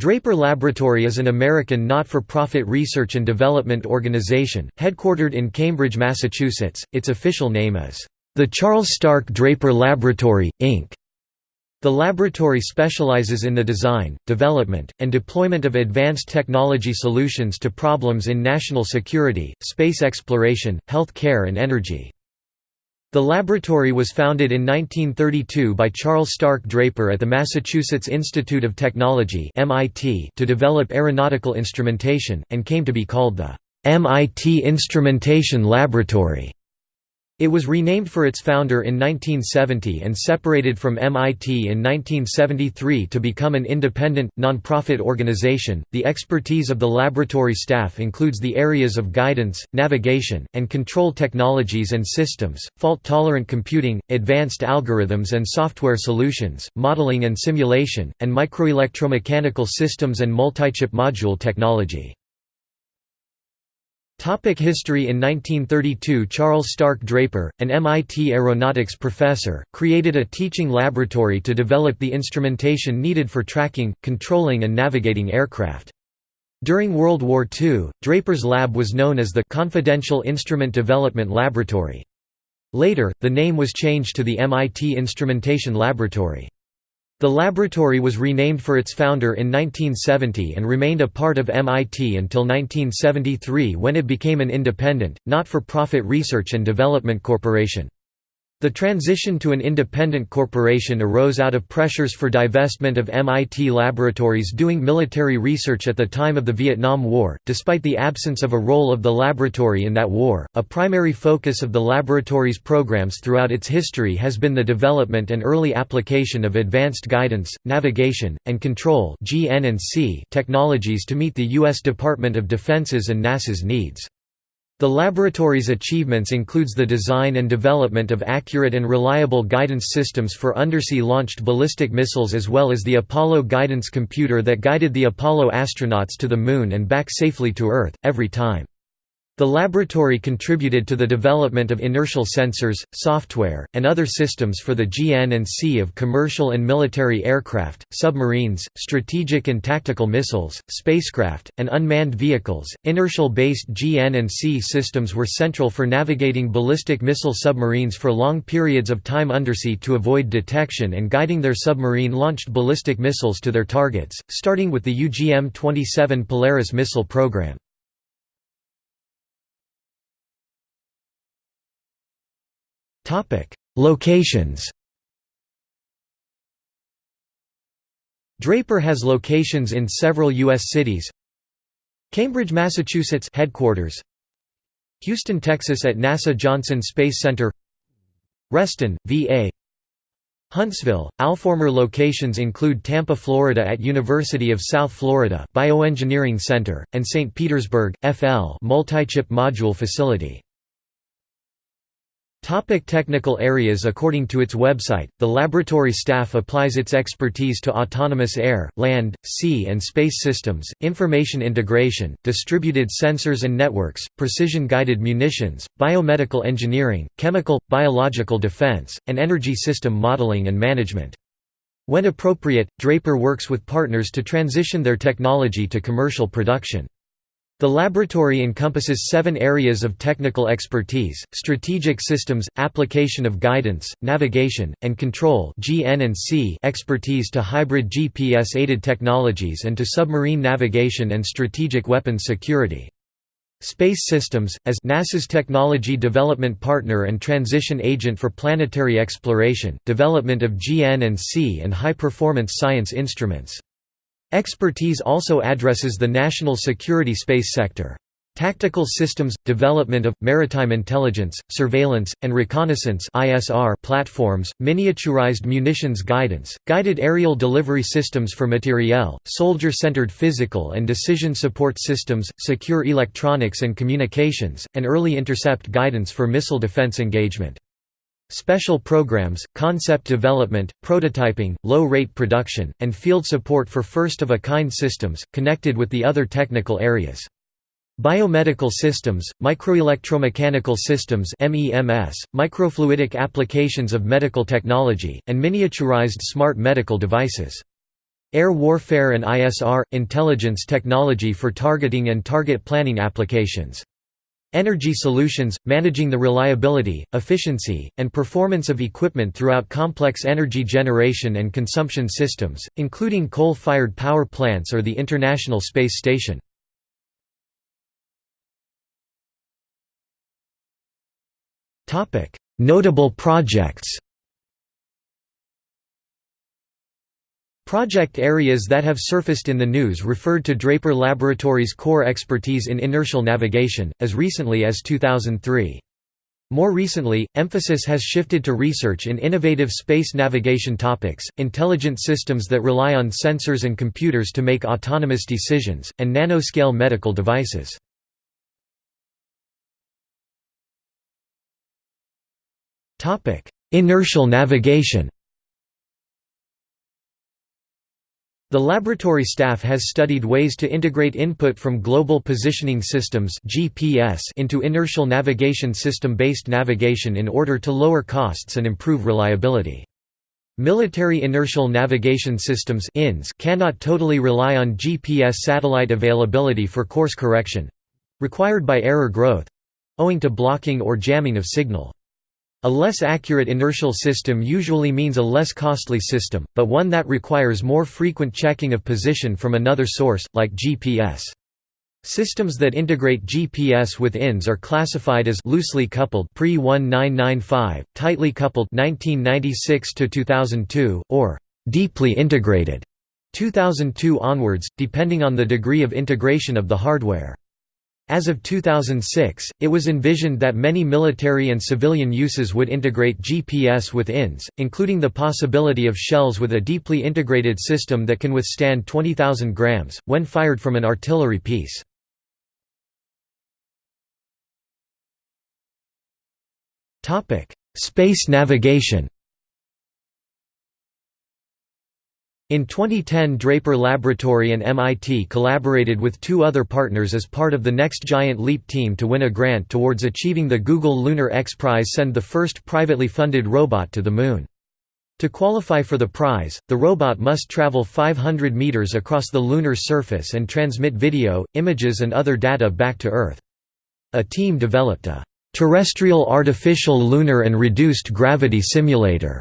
Draper Laboratory is an American not-for-profit research and development organization, headquartered in Cambridge, Massachusetts. Its official name is, "...the Charles Stark Draper Laboratory, Inc." The laboratory specializes in the design, development, and deployment of advanced technology solutions to problems in national security, space exploration, health care and energy. The laboratory was founded in 1932 by Charles Stark Draper at the Massachusetts Institute of Technology to develop aeronautical instrumentation, and came to be called the MIT Instrumentation Laboratory. It was renamed for its founder in 1970 and separated from MIT in 1973 to become an independent, nonprofit organization. The expertise of the laboratory staff includes the areas of guidance, navigation, and control technologies and systems, fault tolerant computing, advanced algorithms and software solutions, modeling and simulation, and microelectromechanical systems and multi-chip module technology. Topic history In 1932 Charles Stark Draper, an MIT aeronautics professor, created a teaching laboratory to develop the instrumentation needed for tracking, controlling and navigating aircraft. During World War II, Draper's lab was known as the Confidential Instrument Development Laboratory. Later, the name was changed to the MIT Instrumentation Laboratory. The laboratory was renamed for its founder in 1970 and remained a part of MIT until 1973 when it became an independent, not-for-profit research and development corporation. The transition to an independent corporation arose out of pressures for divestment of MIT laboratories doing military research at the time of the Vietnam War. Despite the absence of a role of the laboratory in that war, a primary focus of the laboratory's programs throughout its history has been the development and early application of advanced guidance, navigation, and control technologies to meet the U.S. Department of Defense's and NASA's needs. The laboratory's achievements includes the design and development of accurate and reliable guidance systems for undersea-launched ballistic missiles as well as the Apollo guidance computer that guided the Apollo astronauts to the Moon and back safely to Earth, every time. The laboratory contributed to the development of inertial sensors, software, and other systems for the GN&C of commercial and military aircraft, submarines, strategic and tactical missiles, spacecraft, and unmanned vehicles. Inertial-based GN&C systems were central for navigating ballistic missile submarines for long periods of time undersea to avoid detection and guiding their submarine-launched ballistic missiles to their targets, starting with the UGM-27 Polaris missile program. Locations Draper has locations in several U.S. cities Cambridge, Massachusetts headquarters Houston, Texas at NASA Johnson Space Center Reston, VA Huntsville, Alformer locations include Tampa, Florida at University of South Florida Bioengineering Center, and St. Petersburg, FL multi-chip module facility. Topic technical areas According to its website, the laboratory staff applies its expertise to autonomous air, land, sea and space systems, information integration, distributed sensors and networks, precision-guided munitions, biomedical engineering, chemical, biological defense, and energy system modeling and management. When appropriate, Draper works with partners to transition their technology to commercial production. The laboratory encompasses seven areas of technical expertise, strategic systems, application of guidance, navigation, and control expertise to hybrid GPS-aided technologies and to submarine navigation and strategic weapons security. Space Systems, as NASA's technology development partner and transition agent for planetary exploration, development of GN&C and high-performance science instruments. Expertise also addresses the national security space sector. Tactical systems – development of, maritime intelligence, surveillance, and reconnaissance platforms, miniaturized munitions guidance, guided aerial delivery systems for materiel, soldier-centered physical and decision support systems, secure electronics and communications, and early intercept guidance for missile defense engagement. Special programs, concept development, prototyping, low-rate production, and field support for first-of-a-kind systems, connected with the other technical areas. Biomedical systems, microelectromechanical systems MEMS, microfluidic applications of medical technology, and miniaturized smart medical devices. Air warfare and ISR – intelligence technology for targeting and target planning applications. Energy solutions – managing the reliability, efficiency, and performance of equipment throughout complex energy generation and consumption systems, including coal-fired power plants or the International Space Station. Notable projects Project areas that have surfaced in the news referred to Draper Laboratories' core expertise in inertial navigation, as recently as 2003. More recently, emphasis has shifted to research in innovative space navigation topics, intelligent systems that rely on sensors and computers to make autonomous decisions, and nanoscale medical devices. Inertial navigation The laboratory staff has studied ways to integrate input from Global Positioning Systems (GPS) into inertial navigation system-based navigation in order to lower costs and improve reliability. Military inertial navigation systems (INS) cannot totally rely on GPS satellite availability for course correction, required by error growth, owing to blocking or jamming of signal. A less accurate inertial system usually means a less costly system, but one that requires more frequent checking of position from another source, like GPS. Systems that integrate GPS with INS are classified as loosely coupled pre-1995, tightly coupled 1996 2002, or deeply integrated 2002 onwards, depending on the degree of integration of the hardware. As of 2006, it was envisioned that many military and civilian uses would integrate GPS with INS, including the possibility of shells with a deeply integrated system that can withstand 20,000 grams, when fired from an artillery piece. Space navigation In 2010 Draper Laboratory and MIT collaborated with two other partners as part of the Next Giant Leap team to win a grant towards achieving the Google Lunar X Prize send the first privately funded robot to the Moon. To qualify for the prize, the robot must travel 500 meters across the lunar surface and transmit video, images and other data back to Earth. A team developed a terrestrial artificial lunar and reduced gravity simulator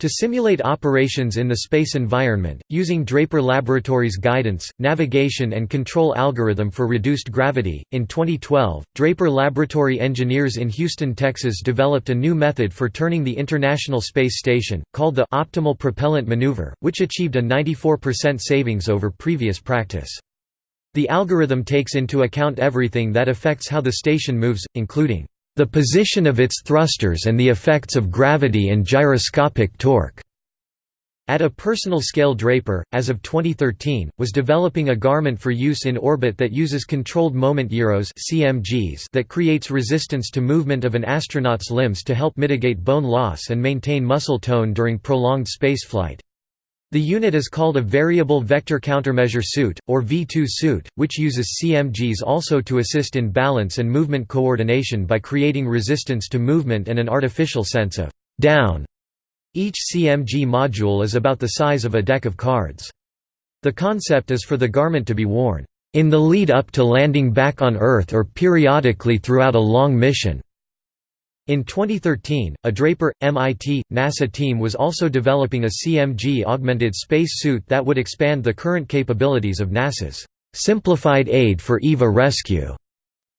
to simulate operations in the space environment, using Draper Laboratories' guidance, navigation and control algorithm for reduced gravity, in 2012, Draper Laboratory engineers in Houston, Texas developed a new method for turning the International Space Station, called the optimal propellant maneuver, which achieved a 94% savings over previous practice. The algorithm takes into account everything that affects how the station moves, including the position of its thrusters and the effects of gravity and gyroscopic torque. At a personal scale Draper, as of 2013, was developing a garment for use in orbit that uses controlled moment gyros CMGs that creates resistance to movement of an astronaut's limbs to help mitigate bone loss and maintain muscle tone during prolonged spaceflight. The unit is called a Variable Vector Countermeasure suit, or V2 suit, which uses CMGs also to assist in balance and movement coordination by creating resistance to movement and an artificial sense of «down». Each CMG module is about the size of a deck of cards. The concept is for the garment to be worn «in the lead up to landing back on Earth or periodically throughout a long mission». In 2013, a Draper, MIT, NASA team was also developing a CMG augmented space suit that would expand the current capabilities of NASA's Simplified Aid for EVA Rescue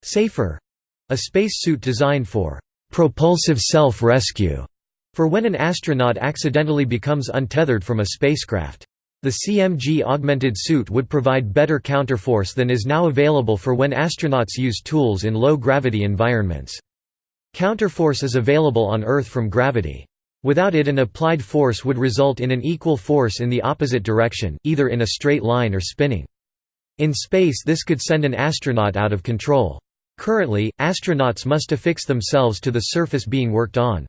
SAFER, a space suit designed for propulsive self-rescue for when an astronaut accidentally becomes untethered from a spacecraft. The CMG augmented suit would provide better counterforce than is now available for when astronauts use tools in low-gravity environments. Counterforce is available on Earth from gravity. Without it an applied force would result in an equal force in the opposite direction, either in a straight line or spinning. In space this could send an astronaut out of control. Currently, astronauts must affix themselves to the surface being worked on.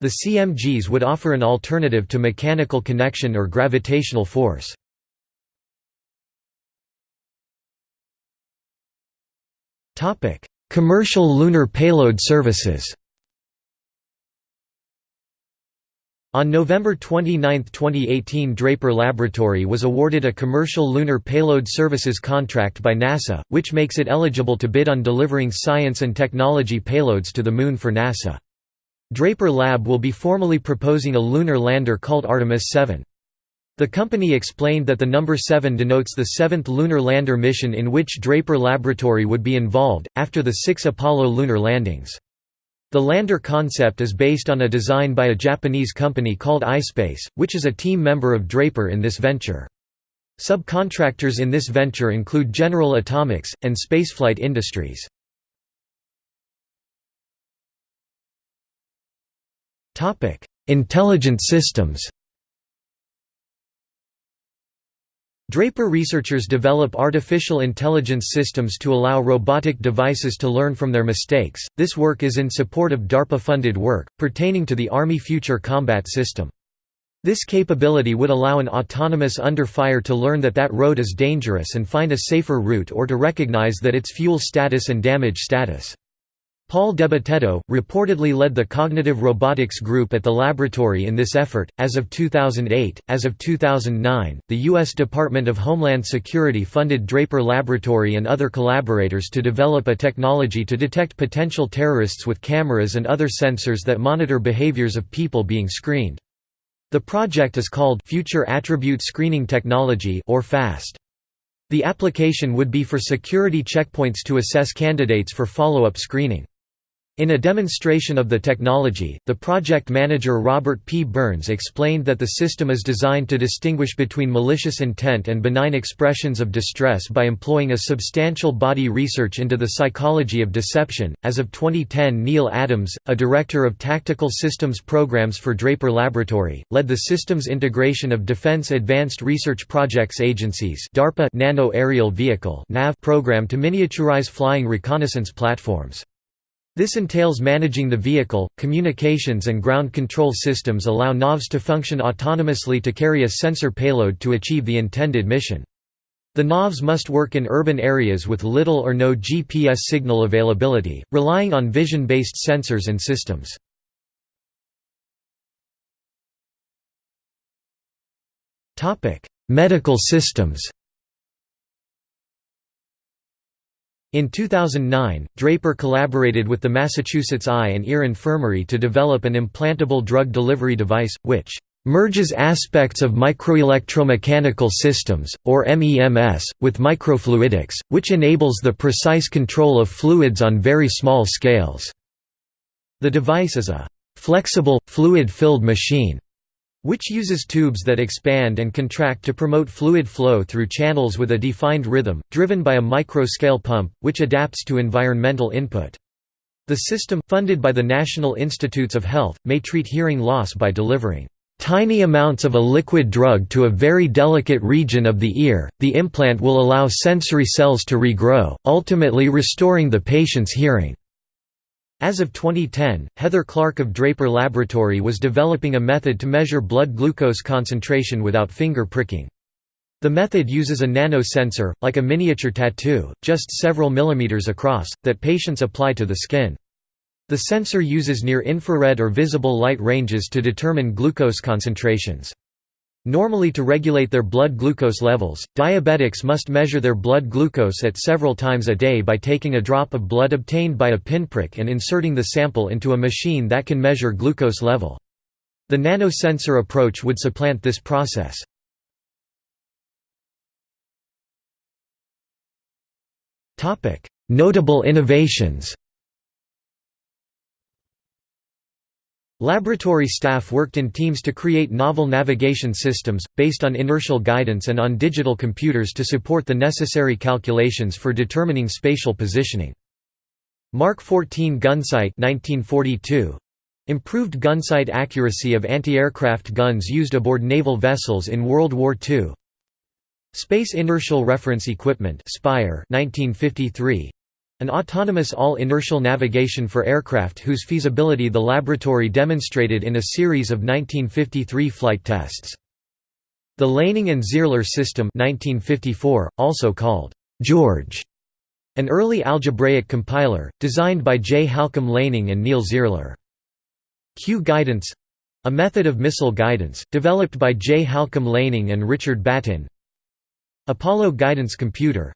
The CMGs would offer an alternative to mechanical connection or gravitational force. Commercial lunar payload services On November 29, 2018 Draper Laboratory was awarded a commercial Lunar Payload Services contract by NASA, which makes it eligible to bid on delivering science and technology payloads to the Moon for NASA. Draper Lab will be formally proposing a lunar lander called Artemis 7. The company explained that the number 7 denotes the seventh lunar lander mission in which Draper Laboratory would be involved, after the six Apollo lunar landings. The lander concept is based on a design by a Japanese company called iSpace, which is a team member of Draper in this venture. Subcontractors in this venture include General Atomics, and Spaceflight Industries. Intelligent systems Draper researchers develop artificial intelligence systems to allow robotic devices to learn from their mistakes. This work is in support of DARPA funded work, pertaining to the Army Future Combat System. This capability would allow an autonomous under fire to learn that that road is dangerous and find a safer route or to recognize that its fuel status and damage status. Paul DeBitetto, reportedly led the cognitive robotics group at the laboratory in this effort. As of 2008, as of 2009, the U.S. Department of Homeland Security funded Draper Laboratory and other collaborators to develop a technology to detect potential terrorists with cameras and other sensors that monitor behaviors of people being screened. The project is called Future Attribute Screening Technology or FAST. The application would be for security checkpoints to assess candidates for follow-up screening. In a demonstration of the technology, the project manager Robert P. Burns explained that the system is designed to distinguish between malicious intent and benign expressions of distress by employing a substantial body research into the psychology of deception. As of 2010, Neil Adams, a director of tactical systems programs for Draper Laboratory, led the systems integration of Defense Advanced Research Projects Agency's DARPA Nano Aerial Vehicle program to miniaturize flying reconnaissance platforms. This entails managing the vehicle, communications and ground control systems allow NAVs to function autonomously to carry a sensor payload to achieve the intended mission. The NAVs must work in urban areas with little or no GPS signal availability, relying on vision-based sensors and systems. Medical systems In 2009, Draper collaborated with the Massachusetts Eye and Ear Infirmary to develop an implantable drug delivery device, which merges aspects of microelectromechanical systems, or MEMS, with microfluidics, which enables the precise control of fluids on very small scales. The device is a flexible, fluid-filled machine which uses tubes that expand and contract to promote fluid flow through channels with a defined rhythm, driven by a micro-scale pump, which adapts to environmental input. The system, funded by the National Institutes of Health, may treat hearing loss by delivering tiny amounts of a liquid drug to a very delicate region of the ear. The implant will allow sensory cells to regrow, ultimately restoring the patient's hearing. As of 2010, Heather Clark of Draper Laboratory was developing a method to measure blood glucose concentration without finger pricking. The method uses a nano-sensor, like a miniature tattoo, just several millimeters across, that patients apply to the skin. The sensor uses near-infrared or visible light ranges to determine glucose concentrations. Normally to regulate their blood glucose levels, diabetics must measure their blood glucose at several times a day by taking a drop of blood obtained by a pinprick and inserting the sample into a machine that can measure glucose level. The nanosensor approach would supplant this process. Notable innovations Laboratory staff worked in teams to create novel navigation systems, based on inertial guidance and on digital computers to support the necessary calculations for determining spatial positioning. Mark 14 gunsight 1942. Improved gunsight accuracy of anti-aircraft guns used aboard naval vessels in World War II. Space Inertial Reference Equipment Spire 1953. An autonomous all-inertial navigation for aircraft whose feasibility the laboratory demonstrated in a series of 1953 flight tests. The Laning and Zierler system 1954, also called George, an early algebraic compiler, designed by J. Halcombe Laning and Neil Zierler. Q guidance A method of missile guidance, developed by J. Halcombe Laning and Richard Battin Apollo Guidance Computer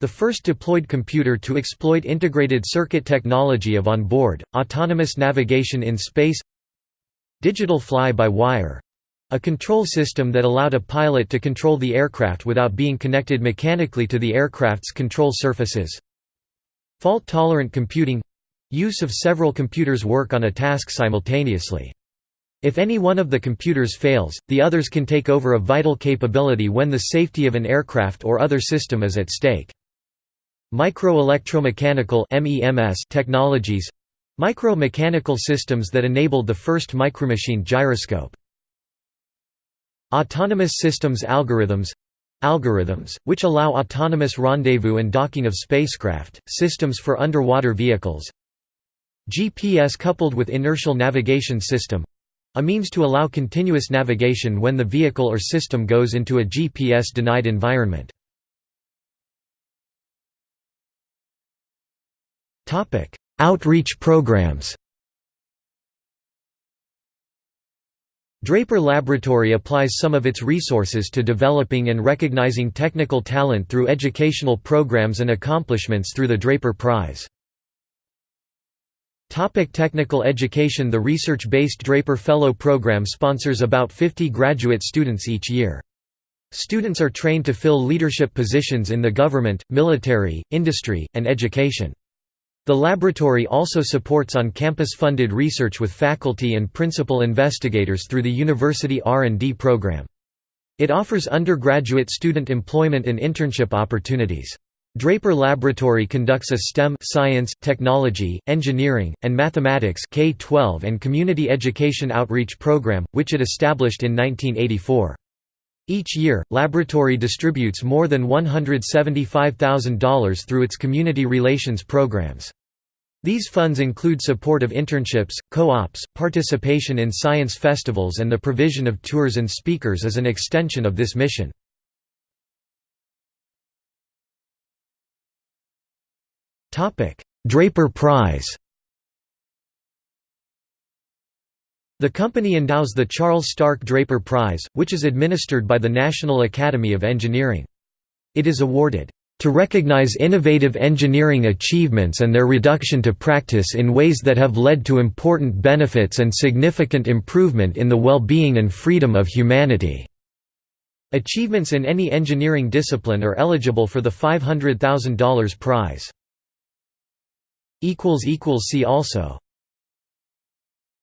the first deployed computer to exploit integrated circuit technology of on-board, autonomous navigation in space Digital fly-by-wire a control system that allowed a pilot to control the aircraft without being connected mechanically to the aircraft's control surfaces. Fault-tolerant computing use of several computers work on a task simultaneously. If any one of the computers fails, the others can take over a vital capability when the safety of an aircraft or other system is at stake. Microelectromechanical technologies micro-mechanical systems that enabled the first micromachine gyroscope. Autonomous systems algorithms algorithms, which allow autonomous rendezvous and docking of spacecraft, systems for underwater vehicles GPS coupled with inertial navigation system a means to allow continuous navigation when the vehicle or system goes into a GPS-denied environment. Outreach programs Draper Laboratory applies some of its resources to developing and recognizing technical talent through educational programs and accomplishments through the Draper Prize. Topic technical education The research-based Draper Fellow Program sponsors about 50 graduate students each year. Students are trained to fill leadership positions in the government, military, industry, and education. The laboratory also supports on-campus funded research with faculty and principal investigators through the university R&D program. It offers undergraduate student employment and internship opportunities. Draper Laboratory conducts a STEM science, technology, engineering, and mathematics K-12 and community education outreach program, which it established in 1984. Each year, Laboratory distributes more than $175,000 through its community relations programs. These funds include support of internships, co-ops, participation in science festivals and the provision of tours and speakers as an extension of this mission. Draper Prize The company endows the Charles Stark Draper Prize, which is administered by the National Academy of Engineering. It is awarded to recognize innovative engineering achievements and their reduction to practice in ways that have led to important benefits and significant improvement in the well-being and freedom of humanity." Achievements in any engineering discipline are eligible for the $500,000 prize. See also